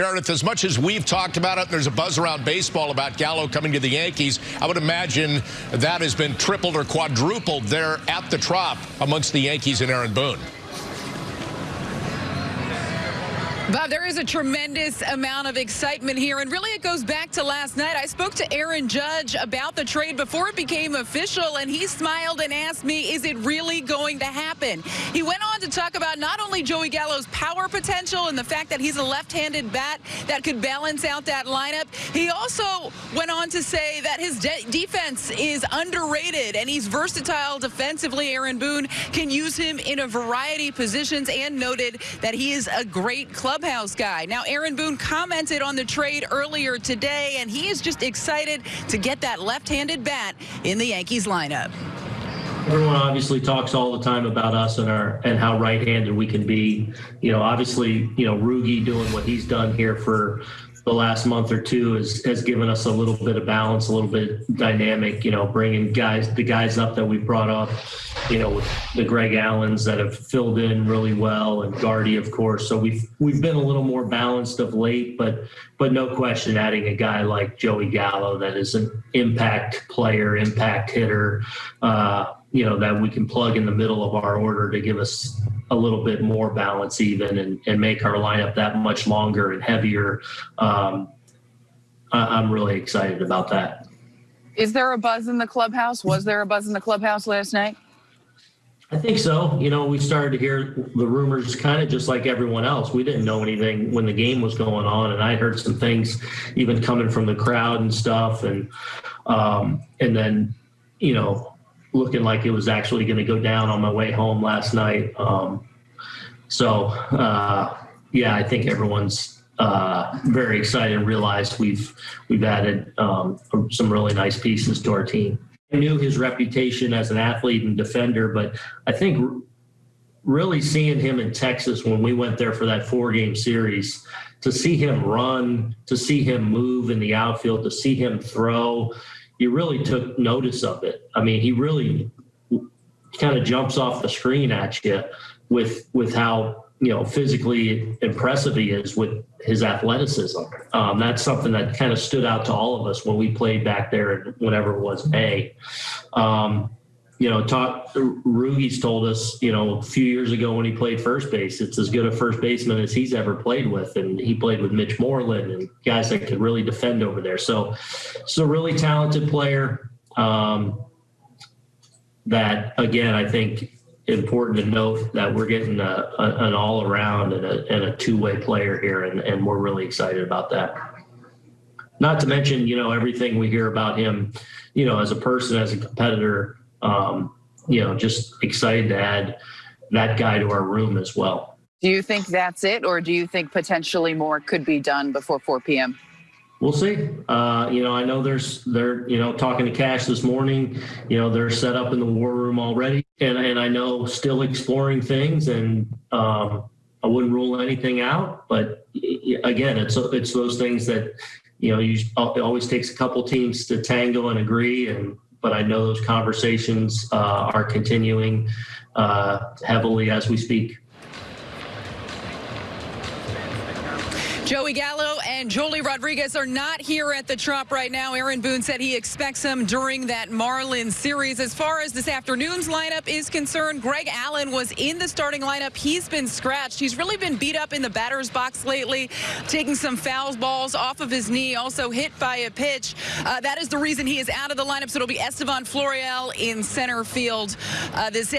Meredith, as much as we've talked about it, there's a buzz around baseball about Gallo coming to the Yankees. I would imagine that has been tripled or quadrupled there at the Trop amongst the Yankees and Aaron Boone. Bob, there is a tremendous amount of excitement here, and really it goes back to last night. I spoke to Aaron Judge about the trade before it became official, and he smiled and asked me, is it really going to happen? He went on talk about not only Joey Gallo's power potential and the fact that he's a left-handed bat that could balance out that lineup. He also went on to say that his de defense is underrated, and he's versatile defensively. Aaron Boone can use him in a variety of positions and noted that he is a great clubhouse guy. Now, Aaron Boone commented on the trade earlier today, and he is just excited to get that left-handed bat in the Yankees lineup. Everyone obviously talks all the time about us and our and how right-handed we can be. You know, obviously, you know, Rugi doing what he's done here for the last month or two has, has given us a little bit of balance, a little bit dynamic, you know, bringing guys, the guys up that we brought up, you know, the Greg Allens that have filled in really well and Gardy, of course. So we've, we've been a little more balanced of late, but, but no question adding a guy like Joey Gallo that is an impact player, impact hitter, uh, you know, that we can plug in the middle of our order to give us a little bit more balance even and, and make our lineup that much longer and heavier. Um, I, I'm really excited about that. Is there a buzz in the clubhouse? Was there a buzz in the clubhouse last night? I think so. You know, we started to hear the rumors kind of just like everyone else. We didn't know anything when the game was going on, and I heard some things even coming from the crowd and stuff, and um, and then you know looking like it was actually going to go down on my way home last night. Um, so, uh, yeah, I think everyone's uh, very excited and realized we've we've added um, some really nice pieces to our team. I knew his reputation as an athlete and defender, but I think really seeing him in Texas when we went there for that four game series, to see him run, to see him move in the outfield, to see him throw, you really took notice of it. I mean, he really kind of jumps off the screen at you with with how you know physically impressive he is with his athleticism. Um, that's something that kind of stood out to all of us when we played back there, whenever it was May. Um, you know, talk, Rugi's told us, you know, a few years ago when he played first base, it's as good a first baseman as he's ever played with. And he played with Mitch Moreland and guys that could really defend over there. So, so really talented player. Um, that again, I think important to note that we're getting a, a, an all around and a, and a two way player here. And, and we're really excited about that. Not to mention, you know, everything we hear about him, you know, as a person, as a competitor, um, you know, just excited to add that guy to our room as well. Do you think that's it, or do you think potentially more could be done before 4 p.m.? We'll see. Uh, you know, I know there's they're you know talking to Cash this morning. You know, they're set up in the war room already, and and I know still exploring things, and um, I wouldn't rule anything out. But again, it's it's those things that you know you it always takes a couple teams to tango and agree, and but I know those conversations uh, are continuing uh, heavily as we speak. Joey Gallo and Joely Rodriguez are not here at the Trop right now. Aaron Boone said he expects them during that Marlins series. As far as this afternoon's lineup is concerned, Greg Allen was in the starting lineup. He's been scratched. He's really been beat up in the batter's box lately, taking some foul balls off of his knee, also hit by a pitch. Uh, that is the reason he is out of the lineup. So it'll be Estevan Florial in center field uh, this